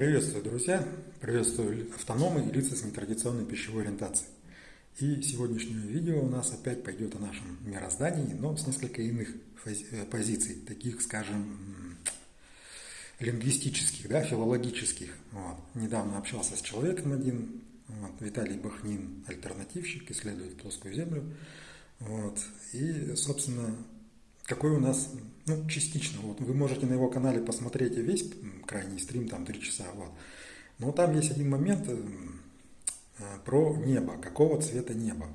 Приветствую, друзья! Приветствую автономы и лица с нетрадиционной пищевой ориентацией. И сегодняшнее видео у нас опять пойдет о нашем мироздании, но с несколько иных э, позиций, таких, скажем, лингвистических, да, филологических. Вот. Недавно общался с человеком один, вот, Виталий Бахнин, альтернативщик, исследует плоскую землю. Вот. И, собственно, какой у нас, ну, частично, вот вы можете на его канале посмотреть весь крайний стрим, там три часа, вот. Но там есть один момент э, э, про небо, какого цвета небо.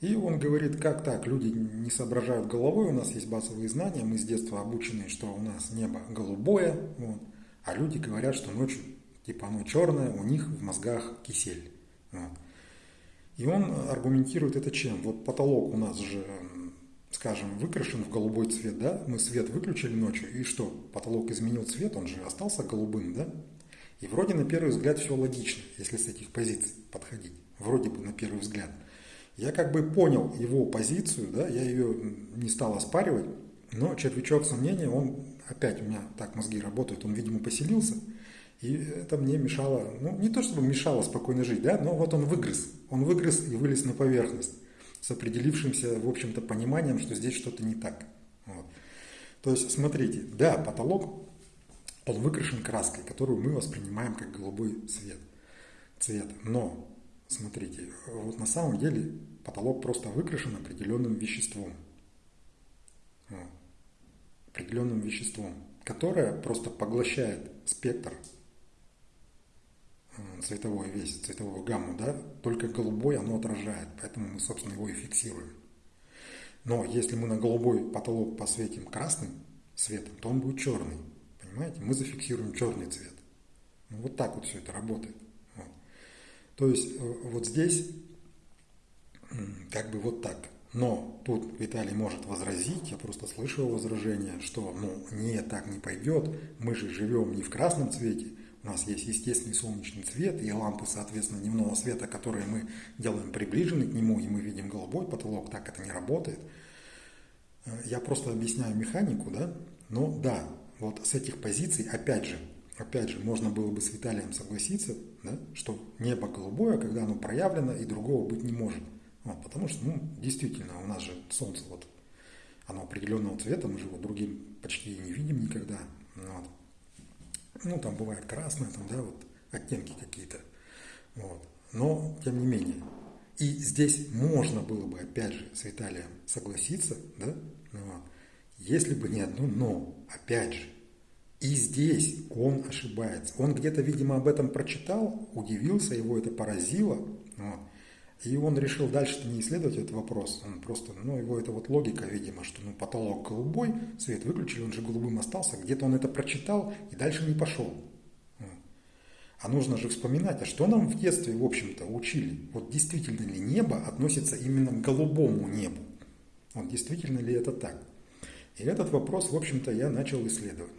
И он говорит, как так, люди не соображают головой, у нас есть базовые знания, мы с детства обучены, что у нас небо голубое, вот, а люди говорят, что ночью, типа оно черное, у них в мозгах кисель. Вот. И он аргументирует это чем? Вот потолок у нас же скажем, выкрашен в голубой цвет, да, мы свет выключили ночью, и что, потолок изменил цвет, он же остался голубым, да? И вроде на первый взгляд все логично, если с этих позиций подходить, вроде бы на первый взгляд. Я как бы понял его позицию, да, я ее не стал оспаривать, но червячок сомнения, он опять у меня так мозги работают, он, видимо, поселился, и это мне мешало, ну, не то чтобы мешало спокойно жить, да, но вот он выгрыз, он выгрыз и вылез на поверхность с определившимся, в общем-то, пониманием, что здесь что-то не так. Вот. То есть, смотрите, да, потолок, он выкрашен краской, которую мы воспринимаем как голубой цвет. цвет. Но, смотрите, вот на самом деле потолок просто выкрашен определенным веществом. Вот. Определенным веществом, которое просто поглощает спектр цветовой весь, цветовую гамму, да, только голубой оно отражает, поэтому мы, собственно, его и фиксируем. Но если мы на голубой потолок посветим красным светом, то он будет черный, понимаете? Мы зафиксируем черный цвет. Ну, вот так вот все это работает. Вот. То есть э, вот здесь как бы вот так. Но тут Виталий может возразить, я просто слышал возражение, что ну нет, так не пойдет, мы же живем не в красном цвете, у нас есть естественный солнечный цвет и лампы, соответственно, дневного света, которые мы делаем приближены к нему, и мы видим голубой потолок, так это не работает. Э, я просто объясняю механику, да, но да, вот с этих позиций, опять же, опять же, можно было бы с Виталием согласиться, да, что небо голубое, когда оно проявлено, и другого быть не может. Вот, потому что, ну, действительно, у нас же солнце, вот, оно определенного цвета, мы же его другим почти не видим никогда. Ну, там бывает красное, там, да, вот оттенки какие-то. Вот. Но, тем не менее. И здесь можно было бы, опять же, с Виталием согласиться, да, вот, если бы не одно «но», опять же. И здесь он ошибается. Он где-то, видимо, об этом прочитал, удивился, его это поразило. Вот. И он решил дальше не исследовать этот вопрос. Он просто, ну, его это вот логика, видимо, что ну, потолок голубой, свет выключили, он же голубым остался. Где-то он это прочитал и дальше не пошел. А нужно же вспоминать, а что нам в детстве, в общем-то, учили? Вот действительно ли небо относится именно к голубому небу? Вот действительно ли это так? И этот вопрос, в общем-то, я начал исследовать.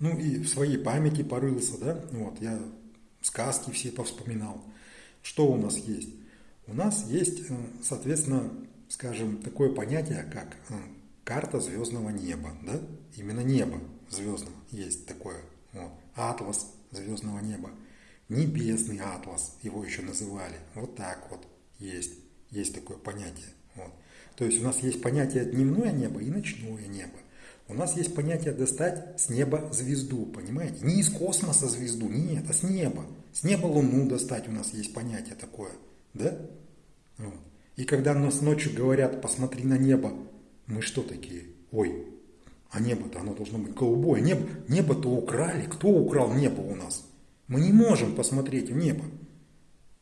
Ну и в своей памяти порылся, да, вот, я сказки все повспоминал. Что у нас есть? У нас есть, э, соответственно, скажем, такое понятие, как э, карта звездного неба. Да? Именно небо звездного есть такое. Вот. Атлас звездного неба. Небесный атлас, его еще называли. Вот так вот есть. Есть такое понятие. Вот. То есть у нас есть понятие дневное небо и ночное небо. У нас есть понятие достать с неба звезду, понимаете? Не из космоса звезду, нет, а с неба. С неба Луну достать у нас есть понятие такое, да? Вот. И когда нас ночью говорят, посмотри на небо, мы что такие? Ой, а небо-то оно должно быть голубое. Небо, небо-то украли. Кто украл небо у нас? Мы не можем посмотреть в небо.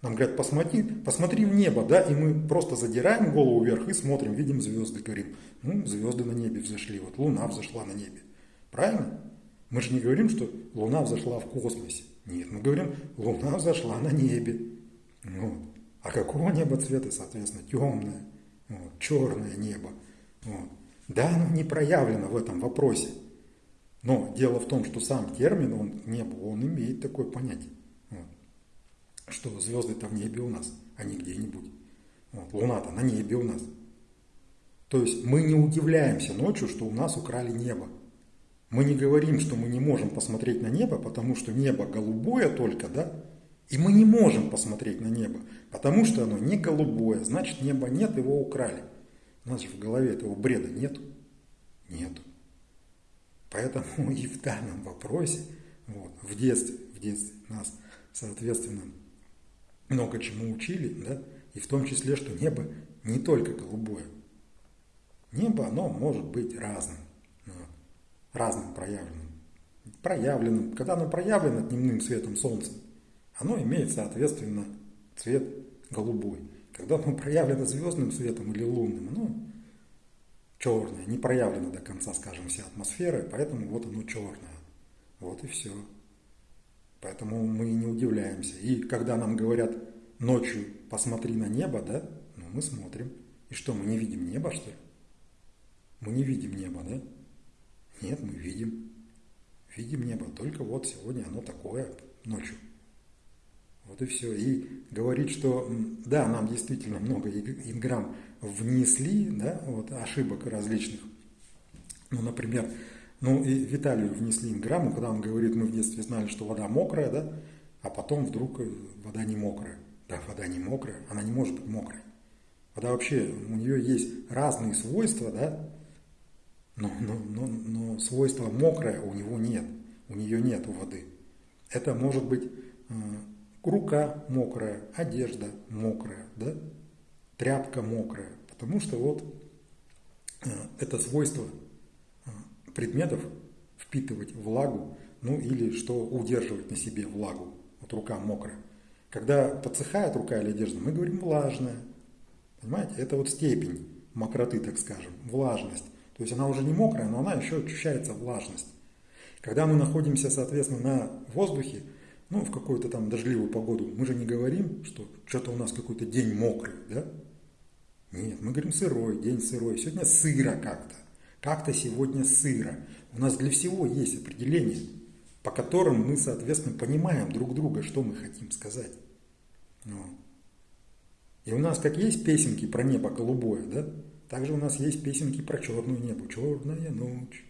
Нам говорят, посмотри, посмотри в небо, да, и мы просто задираем голову вверх и смотрим, видим звезды, говорим, ну, звезды на небе взошли, вот луна взошла на небе. Правильно? Мы же не говорим, что луна взошла в космосе. Нет, мы говорим, луна взошла на небе. Вот. А какого неба цвета, соответственно, темное, вот, черное небо. Вот. Да, оно не проявлено в этом вопросе. Но дело в том, что сам термин, он небо, он имеет такое понятие. Что звезды-то в небе у нас, а не где-нибудь. Вот. Луна-то на небе у нас. То есть мы не удивляемся ночью, что у нас украли небо. Мы не говорим, что мы не можем посмотреть на небо, потому что небо голубое только, да? И мы не можем посмотреть на небо, потому что оно не голубое, значит неба нет, его украли. У нас же в голове этого бреда нету. Нету. Поэтому и в данном вопросе, вот, в детстве, в детстве нас, соответственно, много чему учили, да, и в том числе, что небо не только голубое. Небо, оно может быть разным, вот, разным проявленным. Проявленным. Когда оно проявлено дневным светом солнца, оно имеет, соответственно, цвет голубой. Когда оно проявлено звездным светом или лунным, оно черное, не проявлено до конца, скажем, вся атмосфера, поэтому вот оно черное. Вот и все. Поэтому мы не удивляемся. И когда нам говорят ночью посмотри на небо, да, ну мы смотрим. И что, мы не видим небо, что ли? Мы не видим небо, да? Нет, мы видим. Видим небо, только вот сегодня оно такое ночью. Вот и все. И говорить, что да, нам действительно много инграмм внесли, да, вот ошибок различных. Ну, например, ну и Виталию внесли инграмму, когда он говорит, мы в детстве знали, что вода мокрая, да, а потом вдруг э, вода не мокрая. Да, вода не мокрая, она не может быть мокрой. Вода вообще, у нее есть разные свойства, да, но, но, но, но свойства мокрая у него нет, у нее нет у воды. Это может быть э, рука мокрая, одежда мокрая, да? тряпка мокрая. Потому что вот э, это свойство предметов впитывать влагу, ну или что удерживать на себе влагу. Вот рука мокрая. Когда подсыхает рука или одежда, мы говорим влажная. Понимаете? Это вот степень мокроты, так скажем, влажность. То есть она уже не мокрая, но она еще ощущается влажность. Когда мы находимся, соответственно, на воздухе, ну, в какую-то там дождливую погоду, мы же не говорим, что что-то у нас какой-то день мокрый, да? Нет, мы говорим сырой, день сырой. Сегодня сыро как-то. Как-то сегодня сыро. У нас для всего есть определение, по которым мы, соответственно, понимаем друг друга, что мы хотим сказать. Ну. И у нас как есть песенки про небо голубое, да? Также у нас есть песенки про черную небо. Черная ночь,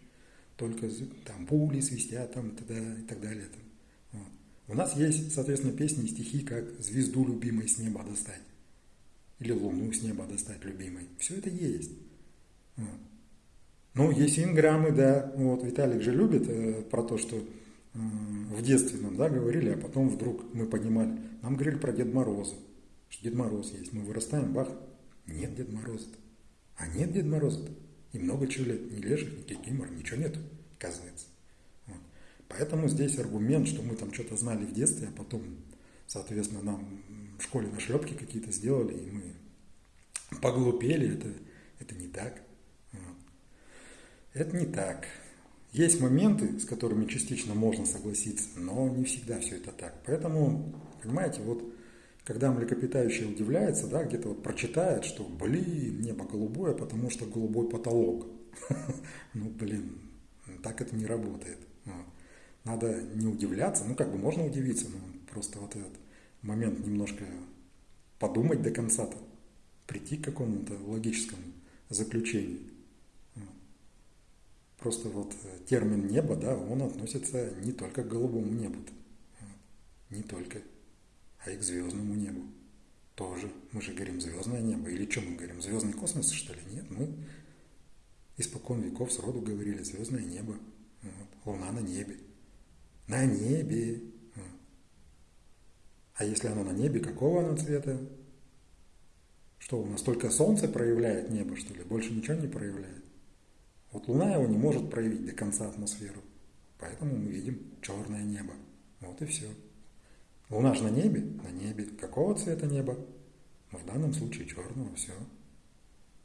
только там пули свистят там, и так далее. Там. У нас есть, соответственно, песни и стихи, как «Звезду любимой с неба достать» или «Луну с неба достать любимой». Все это есть. Вот. Ну, есть инграммы, да, вот Виталик же любит э, про то, что э, в детстве нам, да, говорили, а потом вдруг мы понимали, нам говорили про Дед Мороза, что Дед Мороз есть. Мы вырастаем, бах, нет Дед Мороза. -то. А нет Дед Мороза. -то. И много чего лет, ни леших, ни кикимор, ничего нету, оказывается. Поэтому здесь аргумент, что мы там что-то знали в детстве, а потом, соответственно, нам в школе нашлепки какие-то сделали, и мы поглупели, это, это не так. Это не так. Есть моменты, с которыми частично можно согласиться, но не всегда все это так. Поэтому, понимаете, вот когда млекопитающее удивляется, да, где-то вот прочитает, что, блин, небо голубое, потому что голубой потолок. Ну, блин, так это не работает. Надо не удивляться, ну как бы можно удивиться, но просто вот этот момент немножко подумать до конца-то, прийти к какому-то логическому заключению. Просто вот термин небо, да, он относится не только к голубому небу, не только, а и к звездному небу тоже. Мы же говорим звездное небо. Или что мы говорим? Звездный космос, что ли? Нет, мы испокон веков сроду говорили звездное небо. Вот, луна на небе на небе. А если оно на небе, какого оно цвета? Что, у нас только солнце проявляет небо, что ли? Больше ничего не проявляет? Вот Луна его не может проявить до конца атмосферу. Поэтому мы видим черное небо. Вот и все. Луна же на небе? На небе. Какого цвета небо? Ну, в данном случае черного, все.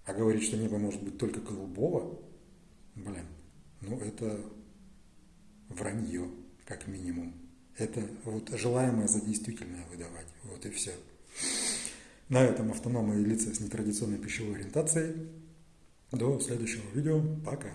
А говорить, что небо может быть только голубого, блин, ну это вранье как минимум. Это вот желаемое за действительное выдавать. Вот и все. На этом автономные лица с нетрадиционной пищевой ориентацией. До следующего видео. Пока.